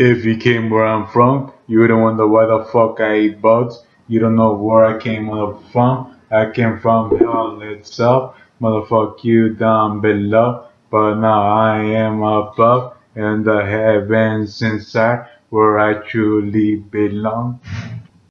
If you came where I'm from, you wouldn't wonder why the fuck I eat bugs. You don't know where I came from. I came from hell itself. Motherfuck you down below. But now I am above in the heavens inside where I truly belong.